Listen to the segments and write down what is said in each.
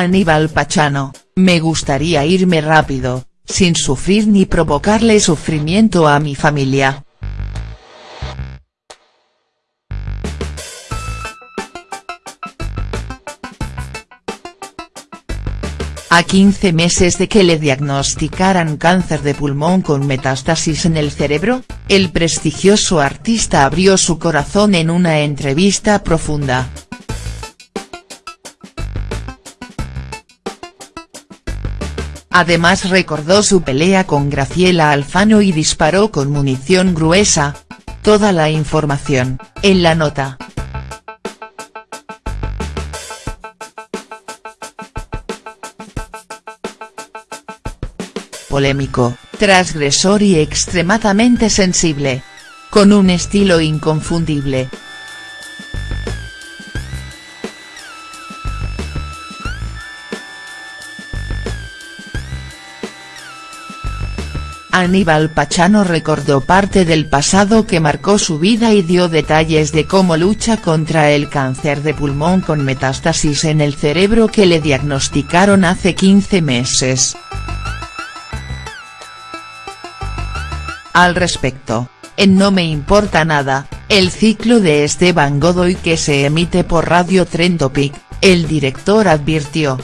Aníbal Pachano, me gustaría irme rápido, sin sufrir ni provocarle sufrimiento a mi familia. A 15 meses de que le diagnosticaran cáncer de pulmón con metástasis en el cerebro, el prestigioso artista abrió su corazón en una entrevista profunda. Además recordó su pelea con Graciela Alfano y disparó con munición gruesa. Toda la información, en la nota. polémico, transgresor y extremadamente sensible. Con un estilo inconfundible. Aníbal Pachano recordó parte del pasado que marcó su vida y dio detalles de cómo lucha contra el cáncer de pulmón con metástasis en el cerebro que le diagnosticaron hace 15 meses. Al respecto, en No me importa nada, el ciclo de Esteban Godoy que se emite por Radio Trentopic, el director advirtió.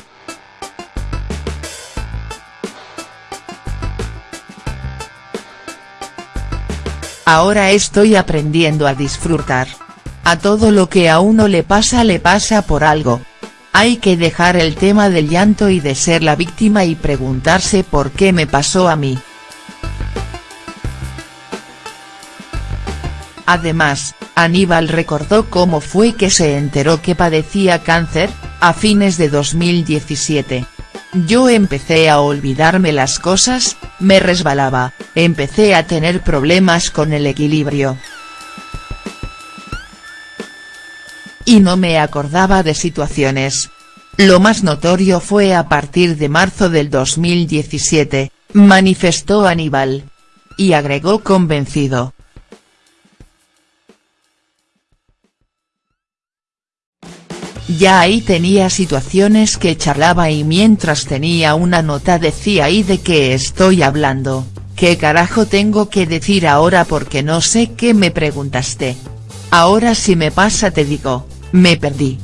Ahora estoy aprendiendo a disfrutar. A todo lo que a uno le pasa le pasa por algo. Hay que dejar el tema del llanto y de ser la víctima y preguntarse por qué me pasó a mí. Además, Aníbal recordó cómo fue que se enteró que padecía cáncer, a fines de 2017. Yo empecé a olvidarme las cosas, me resbalaba, empecé a tener problemas con el equilibrio. Y no me acordaba de situaciones. Lo más notorio fue a partir de marzo del 2017, manifestó Aníbal. Y agregó convencido, Ya ahí tenía situaciones que charlaba y mientras tenía una nota decía ahí de qué estoy hablando, qué carajo tengo que decir ahora porque no sé qué me preguntaste. Ahora si me pasa te digo, me perdí.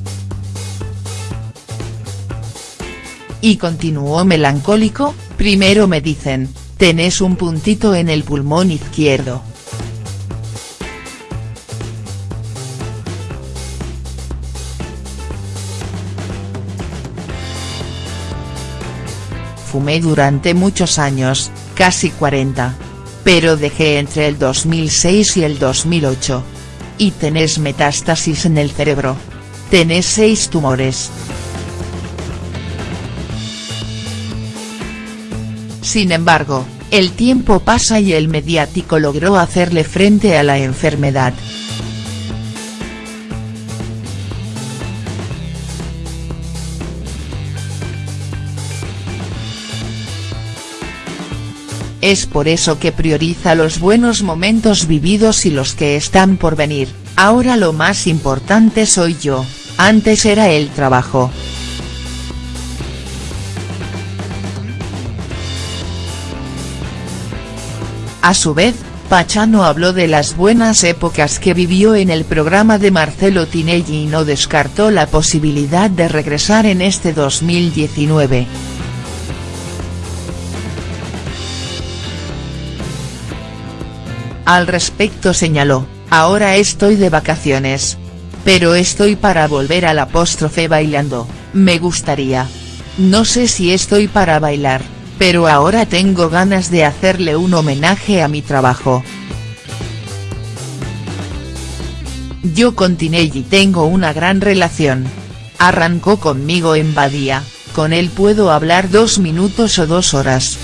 Y continuó melancólico, primero me dicen, tenés un puntito en el pulmón izquierdo. Fumé durante muchos años, casi 40. Pero dejé entre el 2006 y el 2008. Y tenés metástasis en el cerebro. Tenés seis tumores. Sin embargo, el tiempo pasa y el mediático logró hacerle frente a la enfermedad. Es por eso que prioriza los buenos momentos vividos y los que están por venir, ahora lo más importante soy yo, antes era el trabajo. A su vez, Pachano habló de las buenas épocas que vivió en el programa de Marcelo Tinelli y no descartó la posibilidad de regresar en este 2019. Al respecto señaló, ahora estoy de vacaciones. Pero estoy para volver al apóstrofe bailando, me gustaría. No sé si estoy para bailar, pero ahora tengo ganas de hacerle un homenaje a mi trabajo. Yo con Tinelli tengo una gran relación. Arrancó conmigo en Badía, con él puedo hablar dos minutos o dos horas.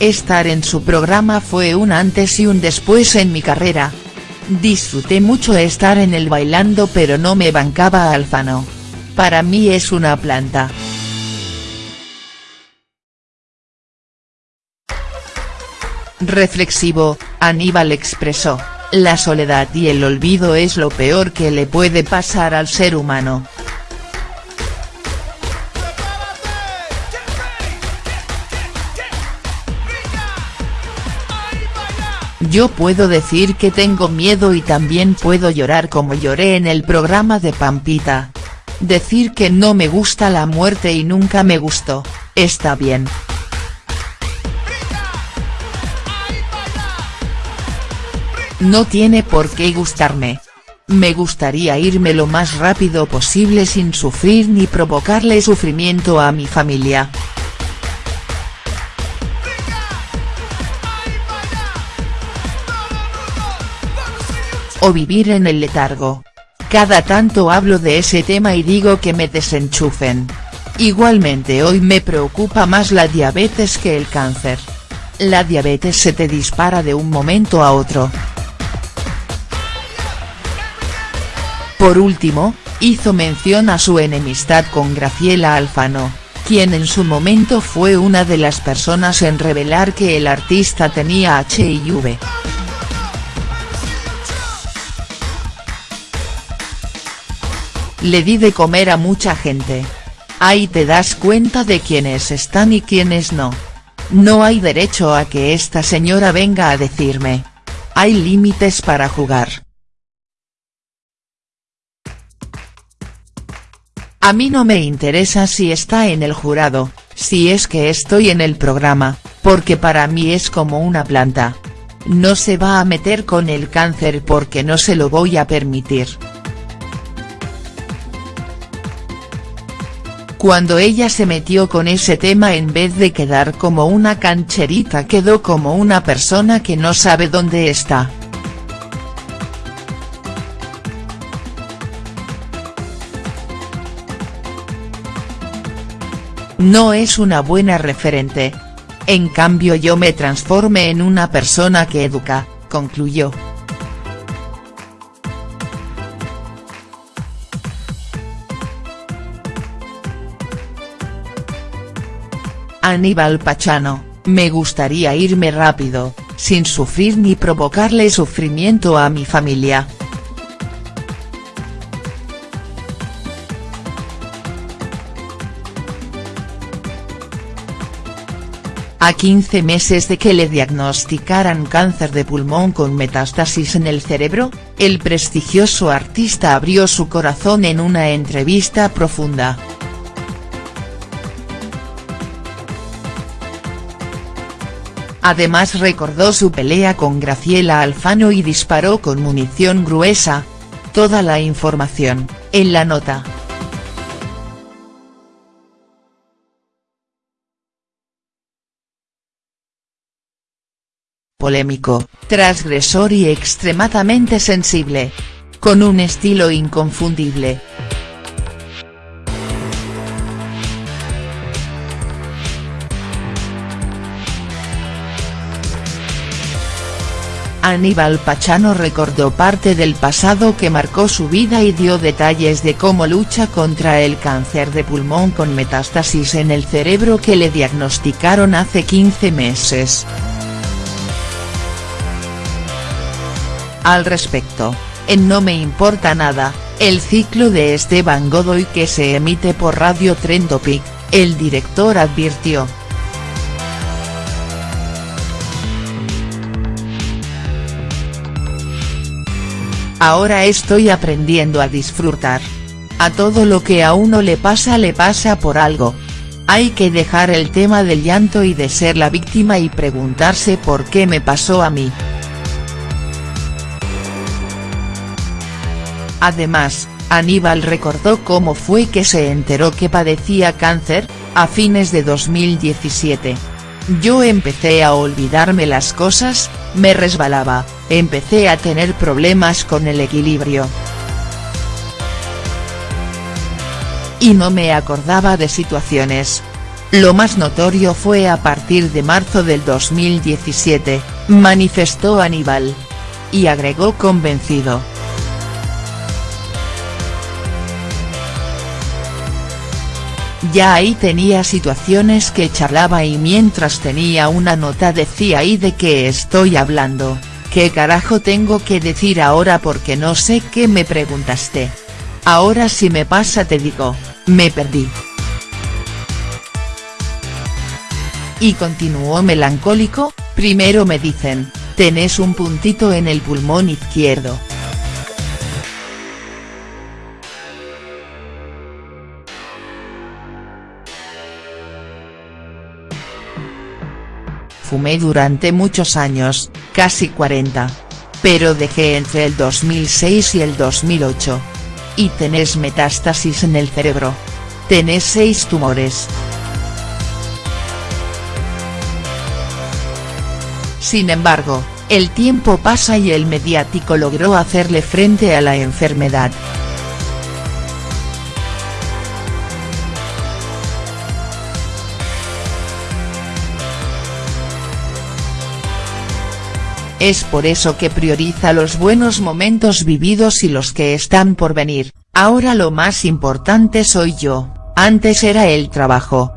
Estar en su programa fue un antes y un después en mi carrera. Disfruté mucho estar en el bailando pero no me bancaba Alfano. Para mí es una planta. Reflexivo, Aníbal expresó, La soledad y el olvido es lo peor que le puede pasar al ser humano. Yo puedo decir que tengo miedo y también puedo llorar como lloré en el programa de Pampita. Decir que no me gusta la muerte y nunca me gustó, está bien. No tiene por qué gustarme. Me gustaría irme lo más rápido posible sin sufrir ni provocarle sufrimiento a mi familia. O vivir en el letargo. Cada tanto hablo de ese tema y digo que me desenchufen. Igualmente hoy me preocupa más la diabetes que el cáncer. La diabetes se te dispara de un momento a otro. Por último, hizo mención a su enemistad con Graciela Alfano, quien en su momento fue una de las personas en revelar que el artista tenía HIV. Le di de comer a mucha gente. Ahí te das cuenta de quiénes están y quiénes no. No hay derecho a que esta señora venga a decirme. Hay límites para jugar. A mí no me interesa si está en el jurado, si es que estoy en el programa, porque para mí es como una planta. No se va a meter con el cáncer porque no se lo voy a permitir. Cuando ella se metió con ese tema en vez de quedar como una cancherita quedó como una persona que no sabe dónde está. No es una buena referente. En cambio yo me transformé en una persona que educa, concluyó. Aníbal Pachano, me gustaría irme rápido, sin sufrir ni provocarle sufrimiento a mi familia. A 15 meses de que le diagnosticaran cáncer de pulmón con metástasis en el cerebro, el prestigioso artista abrió su corazón en una entrevista profunda. Además recordó su pelea con Graciela Alfano y disparó con munición gruesa. Toda la información, en la nota. Polémico, transgresor y extremadamente sensible. Con un estilo inconfundible. Aníbal Pachano recordó parte del pasado que marcó su vida y dio detalles de cómo lucha contra el cáncer de pulmón con metástasis en el cerebro que le diagnosticaron hace 15 meses. Al respecto, en No me importa nada, el ciclo de Esteban Godoy que se emite por Radio Trendopic, el director advirtió. Ahora estoy aprendiendo a disfrutar. A todo lo que a uno le pasa le pasa por algo. Hay que dejar el tema del llanto y de ser la víctima y preguntarse por qué me pasó a mí. Además, Aníbal recordó cómo fue que se enteró que padecía cáncer, a fines de 2017. Yo empecé a olvidarme las cosas, me resbalaba, empecé a tener problemas con el equilibrio. Y no me acordaba de situaciones. Lo más notorio fue a partir de marzo del 2017, manifestó Aníbal. Y agregó convencido. Ya ahí tenía situaciones que charlaba y mientras tenía una nota decía ahí de qué estoy hablando, ¿Qué carajo tengo que decir ahora porque no sé qué me preguntaste? Ahora si me pasa te digo, me perdí. Y continuó melancólico, primero me dicen, tenés un puntito en el pulmón izquierdo. Fumé durante muchos años, casi 40. Pero dejé entre el 2006 y el 2008. Y tenés metástasis en el cerebro. Tenés seis tumores. Sin embargo, el tiempo pasa y el mediático logró hacerle frente a la enfermedad. Es por eso que prioriza los buenos momentos vividos y los que están por venir, ahora lo más importante soy yo, antes era el trabajo.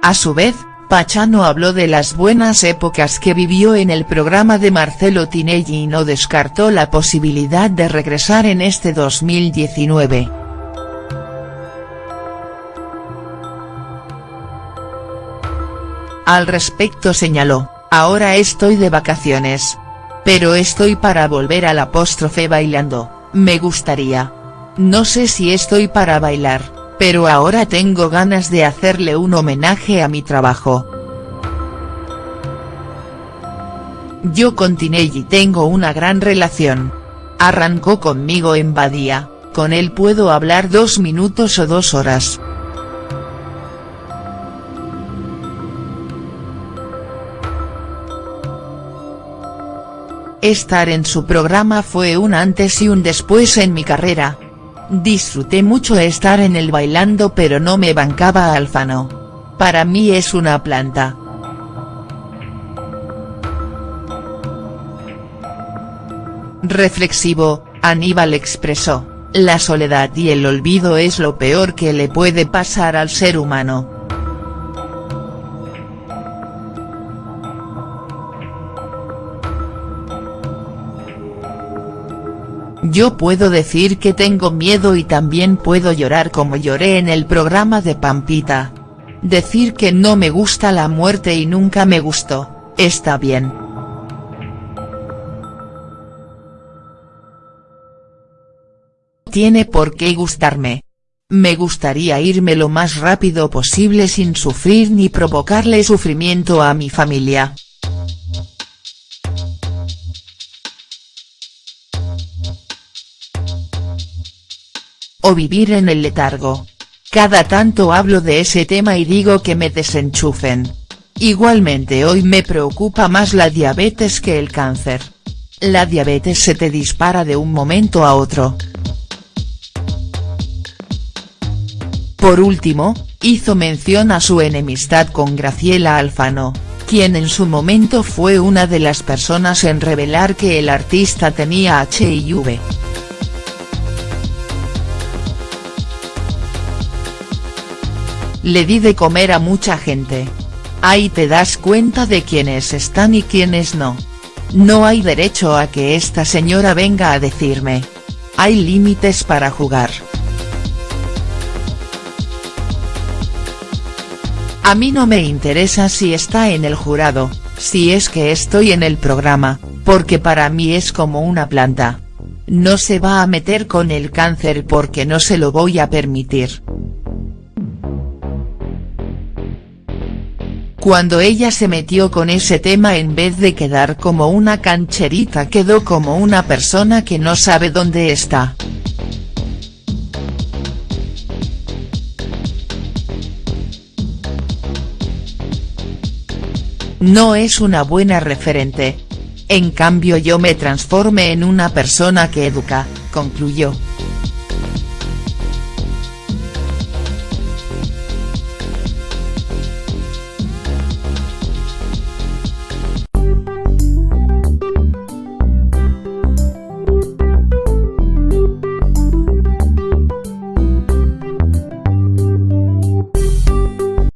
A su vez, Pachano habló de las buenas épocas que vivió en el programa de Marcelo Tinelli y no descartó la posibilidad de regresar en este 2019. Al respecto señaló, ahora estoy de vacaciones. Pero estoy para volver al apóstrofe bailando, me gustaría. No sé si estoy para bailar, pero ahora tengo ganas de hacerle un homenaje a mi trabajo. Yo con Tinelli tengo una gran relación. Arrancó conmigo en Badía, con él puedo hablar dos minutos o dos horas. Estar en su programa fue un antes y un después en mi carrera. Disfruté mucho estar en el bailando pero no me bancaba Alfano. Para mí es una planta. Reflexivo, Aníbal expresó, la soledad y el olvido es lo peor que le puede pasar al ser humano. Yo puedo decir que tengo miedo y también puedo llorar como lloré en el programa de Pampita. Decir que no me gusta la muerte y nunca me gustó, está bien. Tiene por qué gustarme. Me gustaría irme lo más rápido posible sin sufrir ni provocarle sufrimiento a mi familia. Vivir en el letargo. Cada tanto hablo de ese tema y digo que me desenchufen. Igualmente hoy me preocupa más la diabetes que el cáncer. La diabetes se te dispara de un momento a otro. Por último, hizo mención a su enemistad con Graciela Alfano, quien en su momento fue una de las personas en revelar que el artista tenía HIV. Le di de comer a mucha gente. Ahí te das cuenta de quiénes están y quiénes no. No hay derecho a que esta señora venga a decirme. Hay límites para jugar. A mí no me interesa si está en el jurado, si es que estoy en el programa, porque para mí es como una planta. No se va a meter con el cáncer porque no se lo voy a permitir. Cuando ella se metió con ese tema en vez de quedar como una cancherita quedó como una persona que no sabe dónde está. No es una buena referente. En cambio yo me transformé en una persona que educa, concluyó.